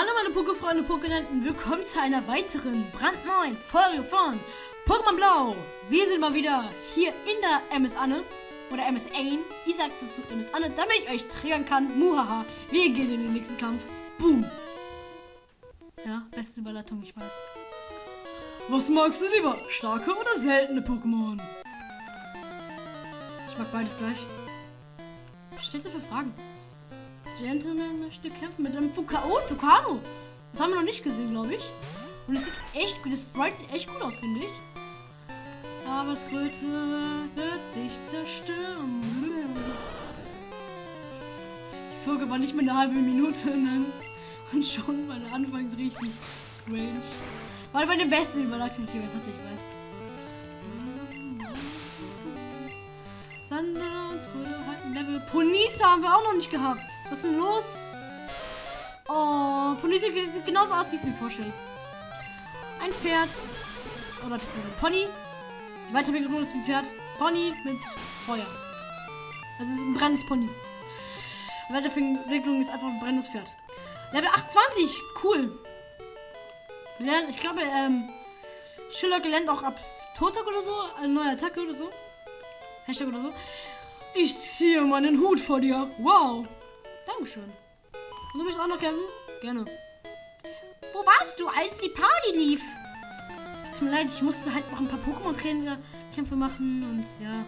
Hallo meine Pokéfreunde, Pokénenten, willkommen zu einer weiteren brandneuen Folge von Pokémon Blau. Wir sind mal wieder hier in der MS Anne oder MS Ain. Ich sag dazu MS Anne, damit ich euch triggern kann. Muhaha, wir gehen in den nächsten Kampf. Boom. Ja, beste Überleitung, ich weiß. Was magst du lieber, starke oder seltene Pokémon? Ich mag beides gleich. Was stellst du für Fragen? Gentleman möchte kämpfen mit einem Fuka oh, Fukano. Das haben wir noch nicht gesehen, glaube ich. Und es sieht echt gut, das Sprite sieht echt gut aus, finde ich. Aber das Kröte wird dich zerstören. Die Folge war nicht mehr eine halbe Minute lang. Und schon war der Anfang richtig strange. War bei den besten Überleitung, die ich jemals hatte, ich weiß. Level. Ponita haben wir auch noch nicht gehabt. Was ist denn los? Oh, Ponita sieht genauso aus, wie ich es mir vorstelle. Ein Pferd. Oder beziehungsweise ein Pony. Die Weiterentwicklung ist ein Pferd. Pony mit Feuer. Also es ist ein brennendes Pony. Die Weiterentwicklung ist einfach ein brennendes Pferd. Level 28. Cool. Ich glaube, ähm, Schiller gelernt auch ab Totok oder so. Eine neue Attacke oder so. Hashtag oder so. Ich ziehe meinen Hut vor dir. Wow. Dankeschön. Und du möchtest auch noch kämpfen? Gerne. Wo warst du, als die Party lief? Tut mir leid, ich musste halt noch ein paar Pokémon-Trainer-Kämpfe machen und ja.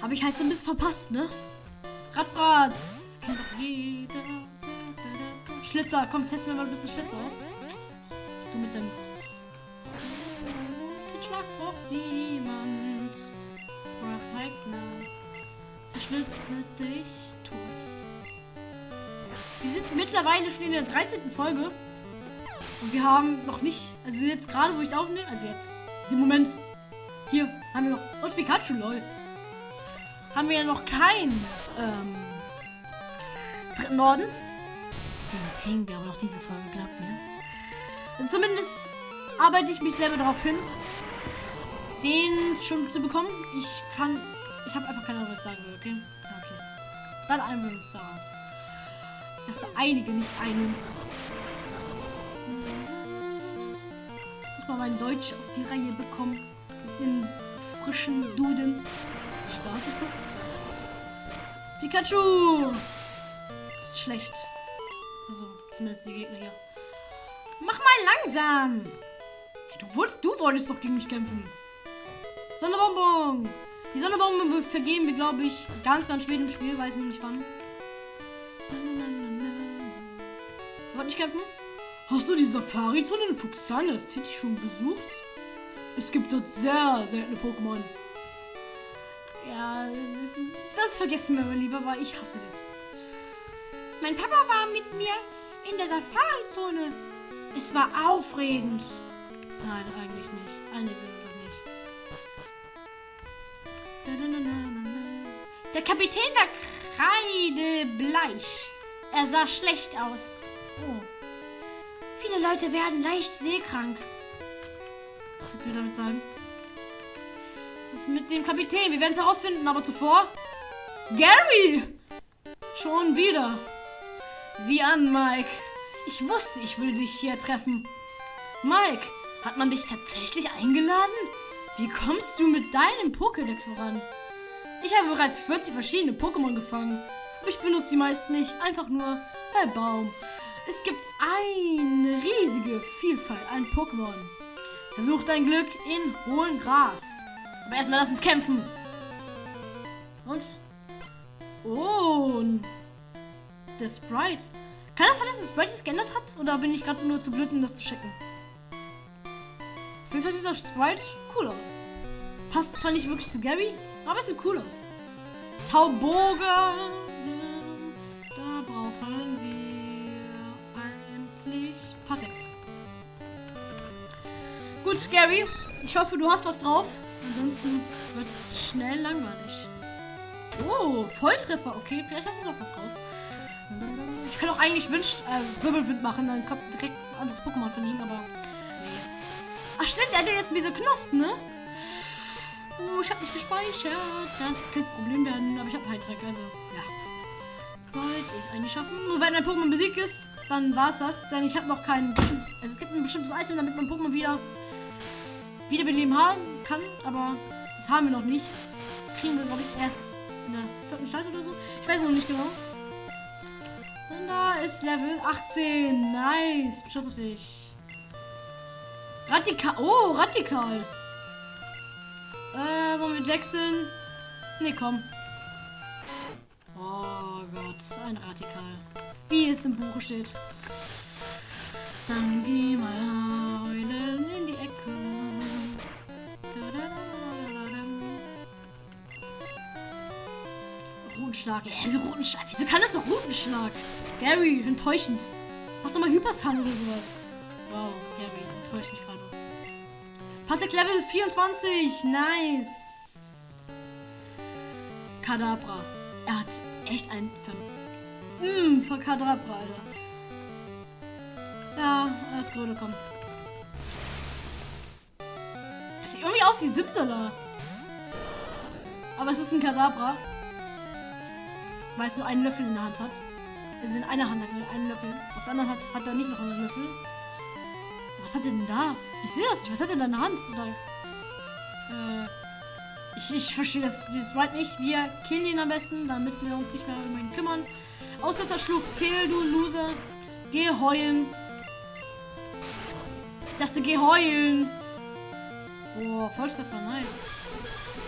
Habe ich halt so ein bisschen verpasst, ne? Radfratz. Kennt doch jeder. Schlitzer, komm, test mir mal ein bisschen Schlitzer aus. Du mit deinem Schlag braucht niemand. Zerschnitze dich tot. Wir sind mittlerweile schon in der 13. Folge. Und wir haben noch nicht, also jetzt gerade, wo ich es aufnehme, also jetzt, im Moment, hier haben wir noch, und Pikachu, lol, haben wir ja noch kein, ähm, dritten Orden. Den kriegen wir aber noch diese Folge, glaubt mir. Und zumindest arbeite ich mich selber darauf hin, den schon zu bekommen. Ich kann. Ich habe einfach keine Ahnung, was ich sagen will, okay? Okay. Dann uns darauf. Ich dachte einige, nicht einen. Ich muss mal mein Deutsch auf die Reihe bekommen. In frischen Duden. Spaß. Pikachu! Ist schlecht. Also, zumindest die Gegner hier. Mach mal langsam! Du wolltest, du wolltest doch gegen mich kämpfen. Sonnebonbon. Die Sonnebonbon vergeben wir, glaube ich, ganz, ganz spät im Spiel. Weiß nicht wann. Wollt nicht kämpfen? Hast du die Safari-Zone in Fuxana City schon besucht? Es gibt dort sehr seltene Pokémon. Ja, das vergessen wir lieber, weil ich hasse das. Mein Papa war mit mir in der Safari-Zone. Es war aufregend. Nein, eigentlich nicht. Eigentlich ist es Der Kapitän war kreidebleich. Er sah schlecht aus. Oh. Viele Leute werden leicht seekrank. Was willst du mir damit sagen? Was ist mit dem Kapitän? Wir werden es herausfinden, aber zuvor... Gary! Schon wieder. Sieh an, Mike. Ich wusste, ich würde dich hier treffen. Mike, hat man dich tatsächlich eingeladen? Wie kommst du mit deinem Pokédex voran? Ich habe bereits 40 verschiedene Pokémon gefangen. Aber ich benutze die meisten nicht. Einfach nur per Baum. Es gibt eine riesige Vielfalt an Pokémon. Versuch dein Glück in hohem Gras. Aber erstmal lass uns kämpfen. Und? Oh. Der Sprite. Kann das sein, dass das Sprite sich geändert hat? Oder bin ich gerade nur zu blöd, um das zu checken? Auf jeden Fall sieht das Sprite cool aus. Passt zwar nicht wirklich zu Gary, aber es sieht cool aus. Tauboga. Da brauchen wir eigentlich Patex. Gut, Gary. Ich hoffe, du hast was drauf. Ansonsten wird es schnell langweilig. Oh, Volltreffer. Okay, vielleicht hast du noch was drauf. Ich kann auch eigentlich Wünsch, äh, Wirbelwind machen, dann kommt direkt ein anderes Pokémon von ihm, aber. Ach stimmt, er hat jetzt diese Knospen, ne? Oh, ich habe nicht gespeichert. Das könnte ein Problem werden, aber ich habe Heiltreck, also ja. sollte ich eigentlich schaffen. Nur wenn ein Pokémon besiegt ist, dann war es das. Denn ich habe noch kein bestimmtes. Also es gibt ein bestimmtes Item, damit man Pokémon wieder wiederbeleben haben kann. Aber das haben wir noch nicht. Das kriegen wir, glaube ich, erst in der vierten Stadt oder so. Ich weiß noch nicht genau. Sander ist Level 18. Nice. Beschuss auf dich. Radikal. Oh, radikal. Äh, wollen wir wechseln? Nee, komm. Oh Gott, ein Radikal. Wie es im Buche steht. Dann geh mal heulen in die Ecke. Rutenschlag. Ja, Rutenschlag. Wieso kann das doch Rutenschlag? Gary, enttäuschend. Mach doch mal Hyperzahn oder sowas. Wow, Gary, enttäuscht mich gerade. Patek Level 24. Nice. Kadabra. Er hat echt ein Ver mm, von Kadabra, Alter. Ja, ist gerade komm. Das sieht irgendwie aus wie Simsala. Aber es ist ein Kadabra. Weil es nur einen Löffel in der Hand hat. Also in einer Hand hat er einen Löffel. Auf der anderen hat, hat er nicht noch einen Löffel. Was hat er denn da? Ich sehe das nicht. Was hat er denn in der Hand? Oder, äh, ich, ich verstehe das, das right nicht. Wir killen ihn am besten. Dann müssen wir uns nicht mehr um ihn kümmern. Aussetzer schlug fehl, du Loser. Geh heulen. Ich sagte, geh heulen. Oh, Volltreffer, nice.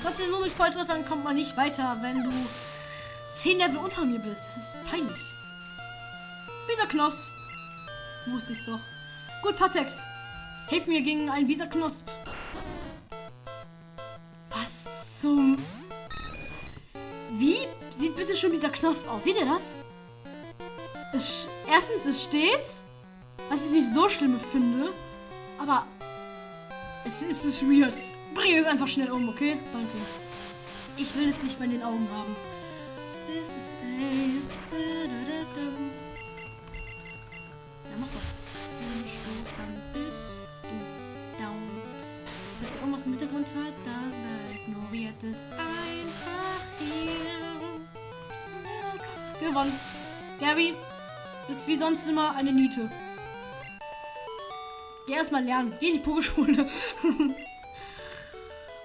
Trotzdem nur mit Volltreffern kommt man nicht weiter, wenn du 10 Level unter mir bist. Das ist peinlich. Dieser Knosp. Wusste ich's doch. Gut, Patex. Hilf mir gegen einen Bisa Knosp. Was zum... Wie sieht bitte schon dieser Knosp aus? Seht ihr das? Es, erstens, es steht, was ich nicht so schlimm finde, aber es, es ist weird. Bring es einfach schnell um, okay? Danke. Ich will es nicht bei den Augen haben. This is AIDS. Ja, mach doch. Dann bist du down. Falls ihr irgendwas im Hintergrund hört, dann ignoriert es einfach hier. Gewonnen. Gary, bist wie sonst immer eine Niete. Geh erstmal lernen. Geh in die Pokeschule.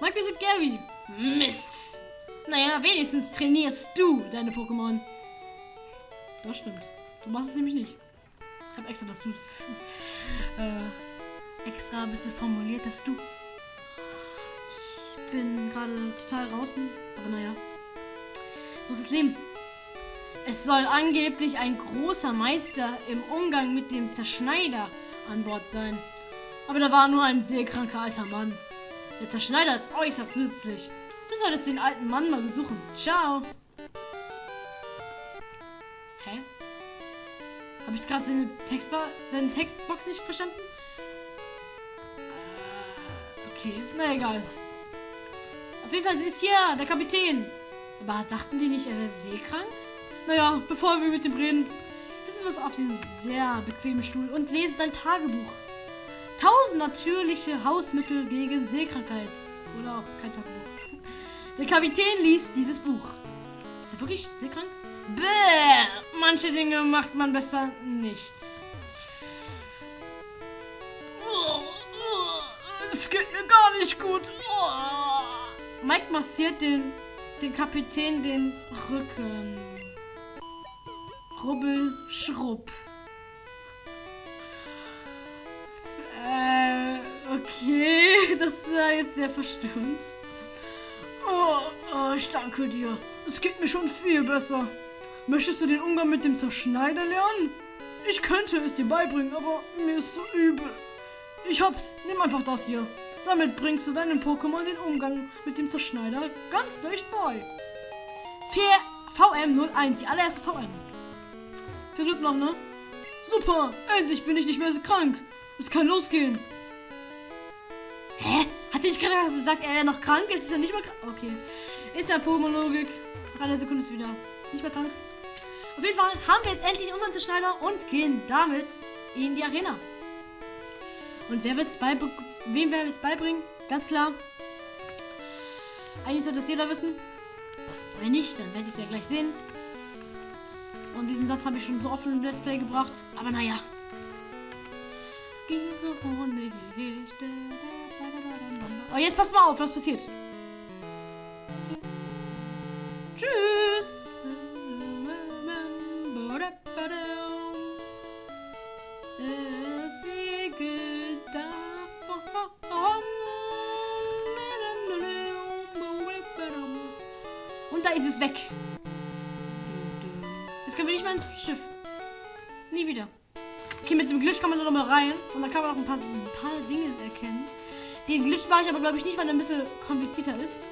Mike besiegt Gary. Mist. Naja, wenigstens trainierst du deine Pokémon. Das stimmt. Du machst es nämlich nicht. Ich habe extra das äh, extra ein bisschen formuliert, dass du. Ich bin gerade total draußen, aber naja. So ist das Leben. Es soll angeblich ein großer Meister im Umgang mit dem Zerschneider an Bord sein. Aber da war nur ein sehr kranker alter Mann. Der Zerschneider ist äußerst nützlich. Du solltest den alten Mann mal besuchen. Ciao. Ich gerade seine, Textba seine Textbox nicht verstanden? Okay, na egal. Auf jeden Fall ist hier der Kapitän. Aber dachten die nicht, er wäre seekrank? Naja, bevor wir mit dem reden, sitzen wir uns auf dem sehr bequemen Stuhl und lesen sein Tagebuch. Tausend natürliche Hausmittel gegen Seekrankheit. Oder auch kein Tagebuch. Der Kapitän liest dieses Buch. Ist er wirklich seekrank? Bäh, manche Dinge macht man besser nicht. Es geht mir gar nicht gut. Mike massiert den, den Kapitän den Rücken. Rubbel, Schrupp. Äh, okay, das war jetzt sehr verstimmt. Oh, oh, ich danke dir. Es geht mir schon viel besser. Möchtest du den Umgang mit dem Zerschneider lernen? Ich könnte es dir beibringen, aber mir ist so übel. Ich hab's. Nimm einfach das hier. Damit bringst du deinem Pokémon den Umgang mit dem Zerschneider ganz leicht bei. VM01, die allererste VM. Viel Glück noch, ne? Super, endlich bin ich nicht mehr so krank. Es kann losgehen. Hä? Hat der gerade gesagt, er wäre noch krank? Ist er nicht mehr krank. Okay. Ist ja Pokémon-Logik. Einer Sekunde ist wieder nicht mehr krank. Auf jeden Fall haben wir jetzt endlich unseren Zerschneider und gehen damit in die Arena. Und wer es bei wem wir es beibringen? Ganz klar. Eigentlich sollte das jeder wissen. Wenn nicht, dann werde ich es ja gleich sehen. Und diesen Satz habe ich schon so oft im Let's Play gebracht. Aber naja. Hunde Oh, jetzt passt mal auf, was passiert. Tschüss. Da ist es weg. Jetzt können wir nicht mehr ins Schiff. Nie wieder. Okay, mit dem Glitch kann man da noch mal rein. Und da kann man auch ein paar, ein paar Dinge erkennen. Den Glitch mache ich aber, glaube ich, nicht, weil er ein bisschen komplizierter ist.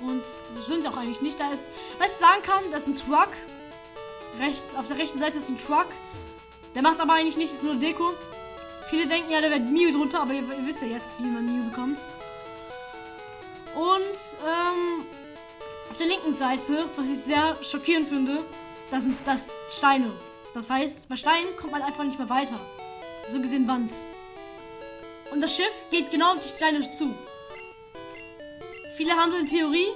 Und das stimmt auch eigentlich nicht. Da ist, was ich sagen kann, das ist ein Truck. Rechts, auf der rechten Seite ist ein Truck. Der macht aber eigentlich nichts, ist nur Deko. Viele denken ja, da wäre Mew drunter, aber ihr, ihr, wisst ja jetzt, wie man Mew bekommt. Und ähm, auf der linken Seite, was ich sehr schockierend finde, das sind das Steine. Das heißt, bei Steinen kommt man einfach nicht mehr weiter. So gesehen Wand. Und das Schiff geht genau auf die Steine zu. Viele haben so eine Theorie,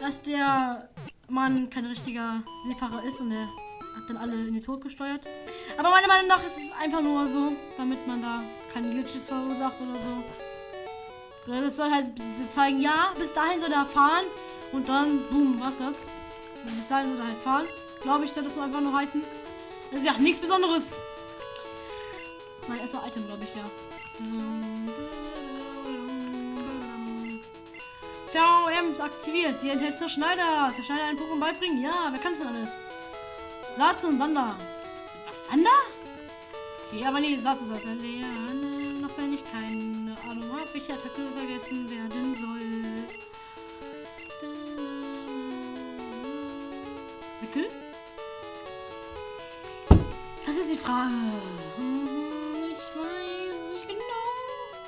dass der Mann kein richtiger Seefahrer ist und er hat dann alle in den Tod gesteuert. Aber meiner Meinung nach ist es einfach nur so, damit man da keine Glitches verursacht oder so. Das soll halt zeigen, ja, bis dahin soll er fahren und dann, boom, was das? Bis dahin soll er halt fahren. Glaube ich, soll das nur einfach nur heißen. Das ist ja nichts Besonderes. Nein, erstmal Item, glaube ich, ja. VM ist aktiviert. Sie enthält Zerschneider. Zerschneider einen Pokémon beibringen. Ja, wer kann das alles? Satz und Sander. Was, Sander? Okay, aber nee, Satz ist das. Lernen, noch wenn ich keine Ahnung habe, welche Attacke vergessen werden soll. Wickel? Das ist die Frage. Ich weiß nicht genau.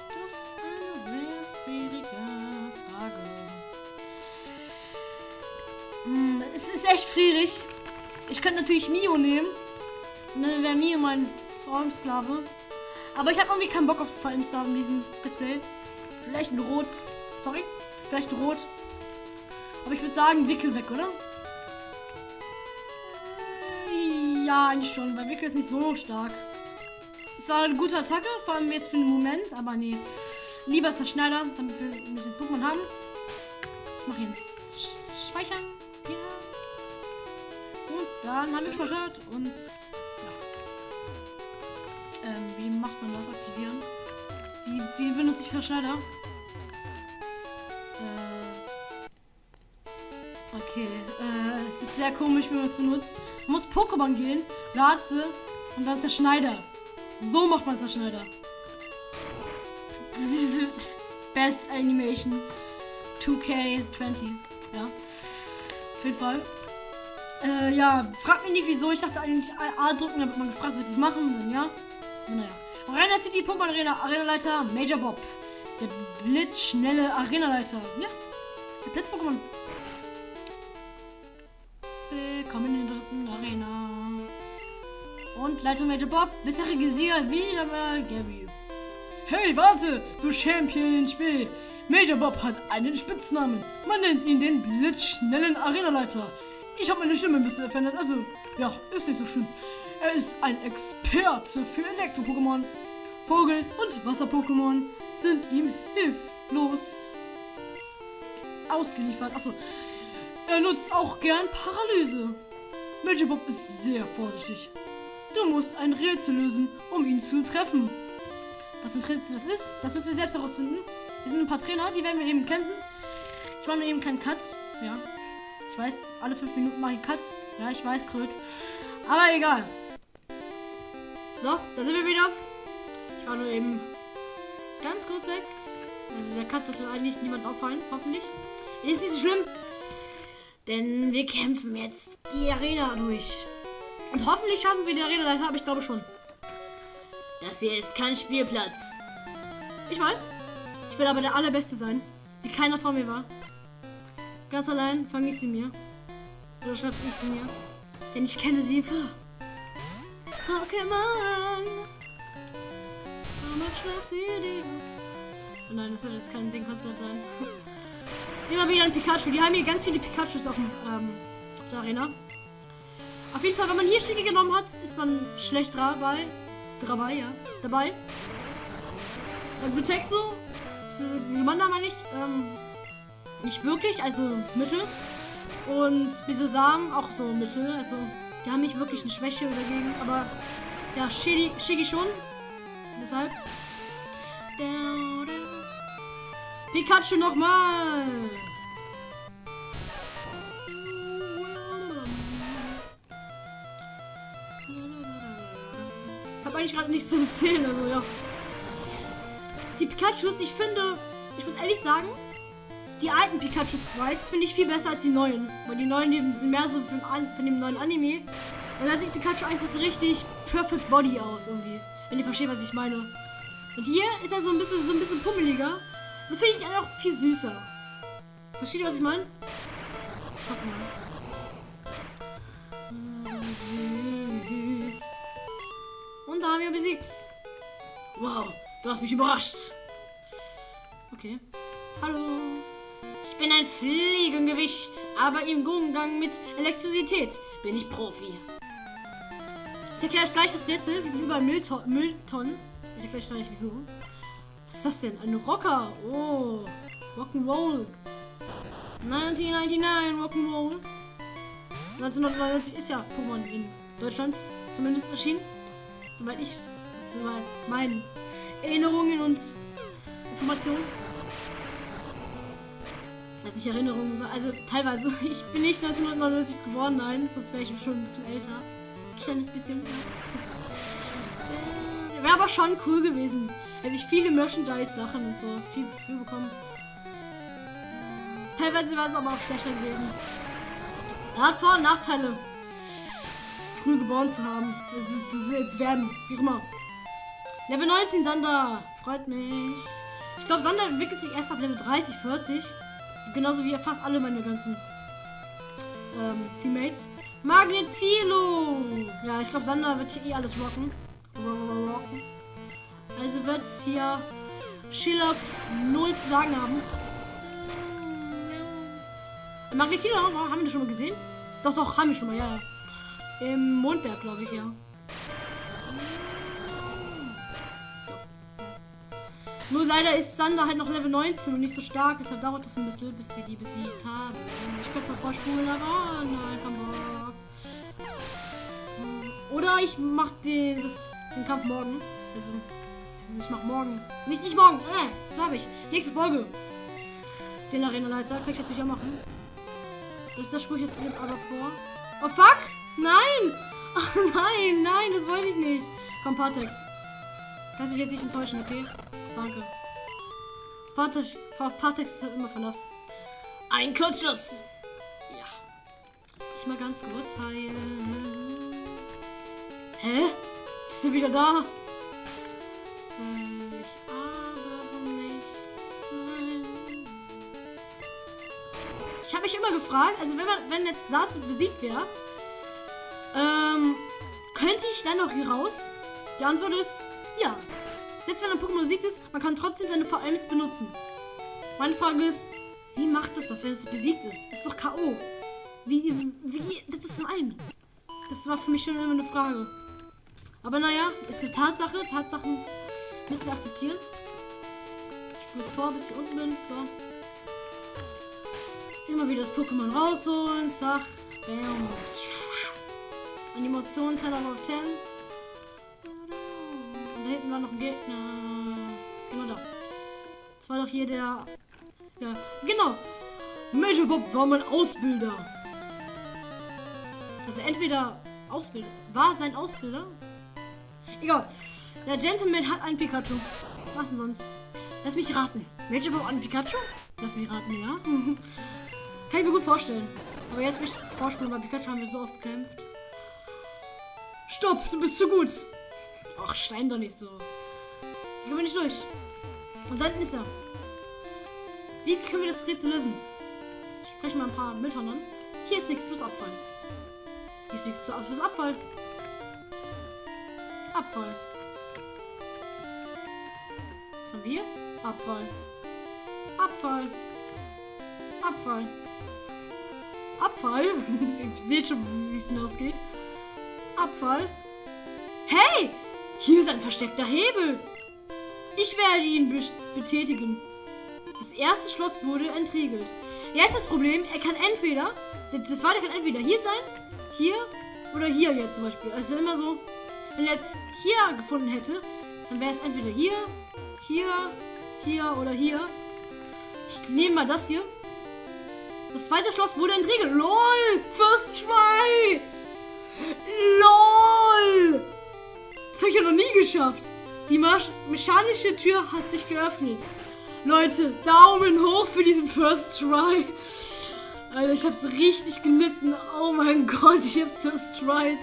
Das ist eine sehr schwierige Frage. Hm, es ist echt schwierig. Ich könnte natürlich Mio nehmen. Und dann wäre Mio mein Formsklave. Aber ich habe irgendwie keinen Bock auf Formsklave in diesem Display. Vielleicht ein Rot. Sorry. Vielleicht ein Rot. Aber ich würde sagen, Wickel weg, oder? Ja, eigentlich schon, weil Wickel ist nicht so stark. Es war eine gute Attacke, vor allem jetzt für den Moment, aber nee. Lieber Zerschneider, damit wir das Pokémon haben. Ich mache jetzt Speichern. Ja. Und dann haben wir gespeichert und ja. Ähm, wie macht man das? Aktivieren. Wie, wie benutze ich Verschneider? Äh. Okay. Äh, es ist sehr komisch, wie man es benutzt. Man muss Pokémon gehen, Satze und dann Zerschneider. So macht man Zerschneider. Best Animation 2K20. Ja. Auf jeden Fall. Äh, ja, frag mich nicht wieso. Ich dachte eigentlich A drücken, damit man gefragt wird, es machen. Und dann ja. Naja. Arena City, Pokémon Arena, Arenaleiter, Major Bob. Der blitzschnelle Arenaleiter. Ja. Der Blitz-Pokémon. Willkommen in der dritten Arena. Und Leiter Major Bob, bisherige Sieger wieder mal Gary. Hey, warte, du Champion Spiel. Major Bob hat einen Spitznamen. Man nennt ihn den blitzschnellen Arenaleiter. Ich habe meine Stimme ein bisschen verändert, also ja, ist nicht so schlimm. Er ist ein Experte für Elektro-Pokémon. Vogel- und Wasser-Pokémon sind ihm hilflos ausgeliefert. Achso, er nutzt auch gern Paralyse. Major Bob ist sehr vorsichtig. Du musst ein Rätsel lösen, um ihn zu treffen. Was für ein Rätsel das ist, das müssen wir selbst herausfinden. Wir sind ein paar Trainer, die werden wir eben kämpfen. Ich mache mir eben keinen Cut. Ja. Ich weiß, alle fünf Minuten mache ich einen Cut. Ja, ich weiß, Kröt. Aber egal. So, da sind wir wieder. Ich war nur eben ganz kurz weg. Also der Cut sollte eigentlich niemand auffallen, hoffentlich. Ist nicht so schlimm. Denn wir kämpfen jetzt die Arena durch. Und hoffentlich schaffen wir die Arena-Leiter, aber ich glaube schon. Das hier ist kein Spielplatz. Ich weiß. Ich will aber der Allerbeste sein. Wie keiner vor mir war. Ganz allein fange ich sie mir. Oder schreibst ich sie mir. Denn ich kenne sie vor. Pokémon. Mama, schreib sie dir. Oh nein, das soll jetzt kein Singkonzert sein. Immer wieder ein Pikachu. Die haben hier ganz viele Pikachus auf, dem, ähm, auf der Arena. Auf jeden Fall, wenn man hier Schicke genommen hat, ist man schlecht dabei. Dabei, ja. Dabei. Und Butexo, das ist Glumanda meine ich, ähm, nicht wirklich, also Mittel. Und Bisesam auch so Mittel, also die haben nicht wirklich eine Schwäche dagegen, aber ja, Shigi schon. Deshalb. Pikachu nochmal. Hab eigentlich gerade nichts zu erzählen, also ja. Die Pikachus, ich finde, ich muss ehrlich sagen, die alten Pikachu Sprites finde ich viel besser als die neuen. Weil die neuen sind mehr so von, von dem neuen Anime. Und da sieht Pikachu einfach so richtig perfect body aus irgendwie. Wenn ihr versteht, was ich meine. Und hier ist er so ein bisschen so ein bisschen pummeliger. So finde ich auch viel süßer. Versteht ihr, was ich meine? Süß. Und da haben wir besiegt. Wow, du hast mich überrascht. Okay. Hallo. Ich bin ein Fliegengewicht, aber im Umgang mit Elektrizität bin ich Profi. Ich erkläre euch gleich das letzte. Wir sind Müllton Mülltonnen. Ich erkläre euch gleich wieso. Was ist das denn? Ein Rocker. Oh. Rock'n'Roll. 1999 Rock'n'Roll. 1999 ist ja Pokémon in Deutschland zumindest erschienen. Soweit ich, soweit meine Erinnerungen und Informationen weiß nicht, Erinnerungen. So. Also teilweise, ich bin nicht 1999 geworden, nein, sonst wäre ich schon ein bisschen älter. Ein kleines bisschen. äh, wäre aber schon cool gewesen. Hätte ich viele Merchandise-Sachen und so viel, viel bekommen. Teilweise war es aber auch schlechter gewesen. Er hat Vor- und Nachteile, früh geboren zu haben. Es, ist, jetzt werden, wie immer. Level 19 Sander, freut mich. Ich glaube, Sander entwickelt sich erst ab Level 30, 40. Genauso wie fast alle meine ganzen ähm, Teammates. Magnetilo! Ja, ich glaube, Sander wird hier eh alles rocken. rocken. Also wird hier Shillock 0 zu sagen haben. Magnetilo haben wir das schon mal gesehen? Doch, doch, haben wir schon mal, ja. Im Mondberg, glaube ich, ja. Nur leider ist Sander halt noch Level 19 und nicht so stark. Deshalb dauert das ein bisschen, bis wir die besiegt haben. Ich kann es mal vorspulen, aber nein, komm Bock. Oder ich mach den, das, den Kampf morgen. Also, ich mach morgen. Nicht, nicht morgen. Äh, das habe ich. Nächste Folge. Den Arena-Leiter kann ich natürlich auch machen. Das, das spule ich jetzt aber vor. Oh fuck! Nein! Ach nein, nein, das wollte ich nicht. Komm, Partex. Kann mich jetzt nicht enttäuschen, okay? Danke. Partex ist halt immer Verlass. Ein Kurzschluss. Ja. Ich mal ganz kurz heilen. Hä? Ist sie wieder da? Will ich aber nicht. Ich habe mich immer gefragt, also wenn man, wenn jetzt Satsu besiegt wäre, ähm, könnte ich dann noch hier raus? Die Antwort ist ja. Selbst wenn ein Pokémon besiegt ist, man kann trotzdem seine VMs benutzen. Meine Frage ist, wie macht es das, wenn es besiegt ist? Ist doch K.O. Wie, wie, das ist ein. Das war für mich schon immer eine Frage. Aber naja, ist eine Tatsache. Tatsachen müssen wir akzeptieren. Ich jetzt vor, bis ich unten bin. So. Immer wieder das Pokémon rausholen. Zack. Bam. Animation 10 out of 10 da hinten war noch ein Gegner. Genau da. Das war doch hier der. Ja, genau. Major Bob war mein Ausbilder. Also entweder Ausbilder. War sein Ausbilder? Egal. Der Gentleman hat einen Pikachu. Was denn sonst? Lass mich raten. Major Bob einen Pikachu? Lass mich raten, ja. Kann ich mir gut vorstellen. Aber jetzt mich vorspielen, weil Pikachu haben wir so oft gekämpft. Stopp, du bist zu gut. Ach, schleim doch nicht so. Ich komme nicht durch. Und dann ist er. Wie können wir das Rätsel lösen? Ich spreche mal ein paar Mülltonnen an. Hier ist nichts, plus Abfall. Hier ist nichts Abschluss Abfall. Abfall. Was haben wir? Abfall. Abfall. Abfall. Abfall. ich sehe schon, wie es hinausgeht. Abfall. Hey! Hier ist ein versteckter Hebel. Ich werde ihn be betätigen. Das erste Schloss wurde entriegelt. Jetzt das Problem, er kann entweder, das zweite kann entweder hier sein, hier oder hier jetzt zum Beispiel. Also immer so, wenn er jetzt hier gefunden hätte, dann wäre es entweder hier, hier, hier oder hier. Ich nehme mal das hier. Das zweite Schloss wurde entriegelt. LOL! First try! LOL! Das habe ich ja noch nie geschafft. Die mechanische Tür hat sich geöffnet. Leute, Daumen hoch für diesen First Try. Also ich hab's richtig gelitten. Oh mein Gott, ich hab's First Tried.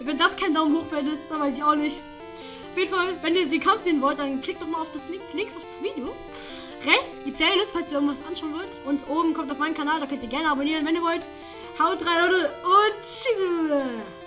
Wenn das kein Daumen hoch ist, dann weiß ich auch nicht. Auf jeden Fall, wenn ihr den Kampf sehen wollt, dann klickt doch mal auf das Link links auf das Video. Rechts die Playlist, falls ihr irgendwas anschauen wollt. Und oben kommt auf meinen Kanal, da könnt ihr gerne abonnieren, wenn ihr wollt. Haut rein, Leute, und tschüss.